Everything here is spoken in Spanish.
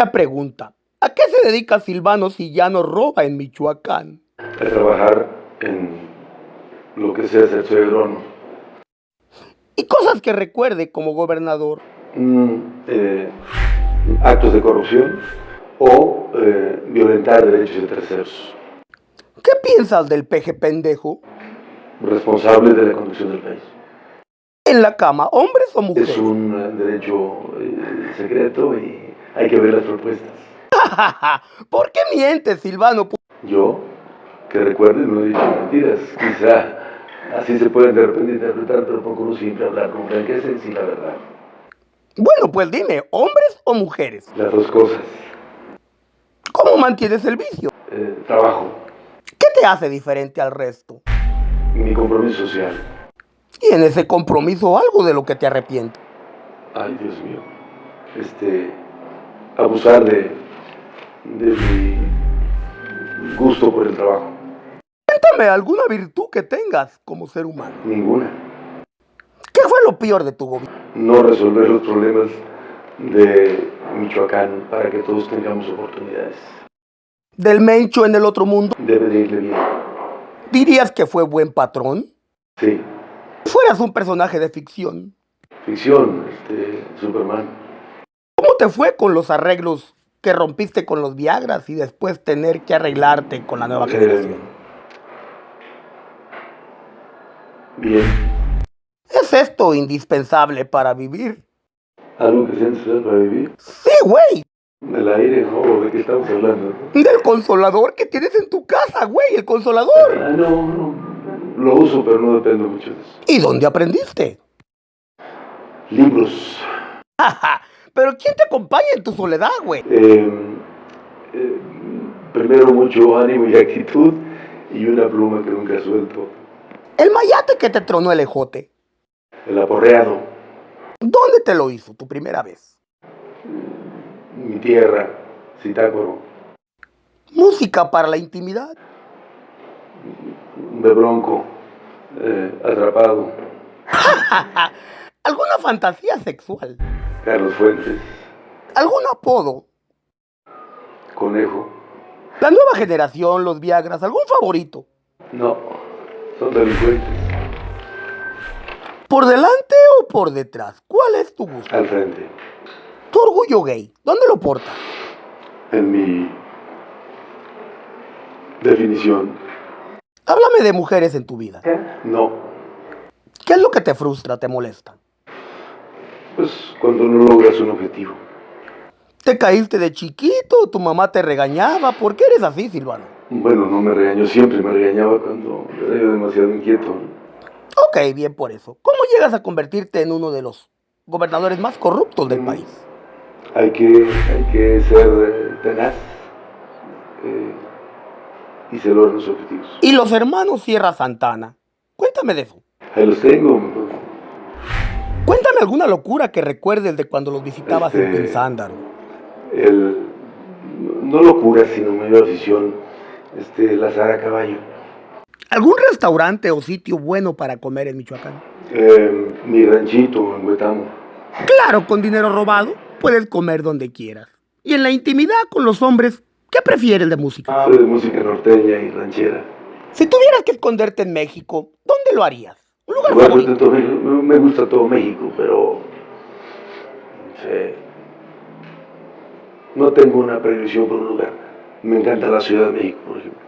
Primera pregunta. ¿A qué se dedica Silvano si ya no roba en Michoacán? A trabajar en lo que sea ser agrónomo. Y cosas que recuerde como gobernador. Mm, eh, actos de corrupción o eh, violentar derechos de terceros. ¿Qué piensas del peje pendejo? Responsable de la conducción del país. En la cama, hombres o mujeres. Es un eh, derecho eh, secreto y hay que ver las propuestas. ¿Por qué mientes, Silvano? Yo, que recuerde, no he dicho mentiras. Quizá así se pueden de repente interpretar, pero procuro siempre hablar con franqueza y sin la verdad. Bueno, pues dime, ¿hombres o mujeres? Las dos cosas. ¿Cómo mantienes el vicio? Eh, trabajo, ¿Qué te hace diferente al resto? mi compromiso social. Y en ese compromiso algo de lo que te arrepientes. Ay, Dios mío. Este, abusar de, de mi gusto por el trabajo. Cuéntame alguna virtud que tengas como ser humano. Ninguna. ¿Qué fue lo peor de tu gobierno? No resolver los problemas de Michoacán para que todos tengamos oportunidades. ¿Del Mencho en el otro mundo? Debe de irle bien. ¿Dirías que fue buen patrón? Sí. Fueras un personaje de ficción. Ficción, este, Superman. ¿Cómo te fue con los arreglos que rompiste con los Viagras y después tener que arreglarte con la nueva Eh, generación? Bien. ¿Es esto indispensable para vivir? Algo que sea necesario para vivir. Sí, güey. El aire, ¿no? ¿De qué estamos hablando? Del consolador que tienes en tu casa, güey, el consolador. Ah, no, no. Lo uso, pero no dependo mucho de eso. ¿Y dónde aprendiste? Libros. Pero ¿quién te acompaña en tu soledad, güey? Eh, eh, primero mucho ánimo y actitud y una pluma que nunca suelto. El mayate que te tronó el ejote. El aporreado, ¿Dónde te lo hizo tu primera vez? mi tierra, Zitácuaro, Música para la intimidad. de bronco, eh, atrapado, ¿Alguna fantasía sexual? Carlos Fuentes, ¿Algún apodo? conejo. La nueva generación, los Viagras, ¿algún favorito? No, son delincuentes. ¿Por delante o por detrás? ¿Cuál es tu gusto? Al frente, Tu orgullo gay, ¿dónde lo portas? en mi definición, Háblame de mujeres en tu vida. no. ¿Qué es lo que te frustra, te molesta? Pues cuando no logras un objetivo. ¿Te caíste de chiquito? ¿Tu mamá te regañaba? ¿Por qué eres así, Silvano? Bueno, no me regañó siempre, me regañaba cuando era yo demasiado inquieto. Ok, bien por eso. ¿Cómo llegas a convertirte en uno de los gobernadores más corruptos del país? Hay que, hay que ser eh, tenaz eh, y se logran los objetivos. Y los hermanos Sierra Santana. Cuéntame de eso. Ahí los tengo. Alguna locura que recuerdes de cuando los visitabas en Este- Pensándaro. El, no locura, sino medio afición, este, lazar a caballo. ¿Algún restaurante o sitio bueno para comer en Michoacán? Eh, mi ranchito en Huetamo. Claro, con dinero robado puedes comer donde quieras. Y en la intimidad con los hombres, ¿qué prefieres de música? Soy de música norteña y ranchera. Si tuvieras que esconderte en México, ¿dónde lo harías? ¿Un lugar Bueno, favorito? de todo México, me gusta todo México, pero sí, no tengo una previsión por un lugar. Me encanta la Ciudad de México, por ejemplo.